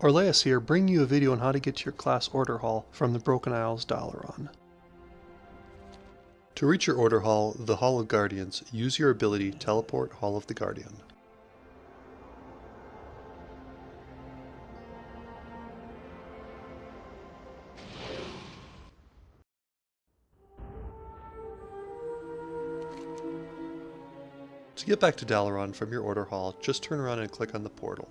Orleas here, bringing you a video on how to get to your class order hall from the Broken Isles Dalaran. To reach your order hall, the Hall of Guardians, use your ability Teleport Hall of the Guardian. To get back to Dalaran from your order hall, just turn around and click on the portal.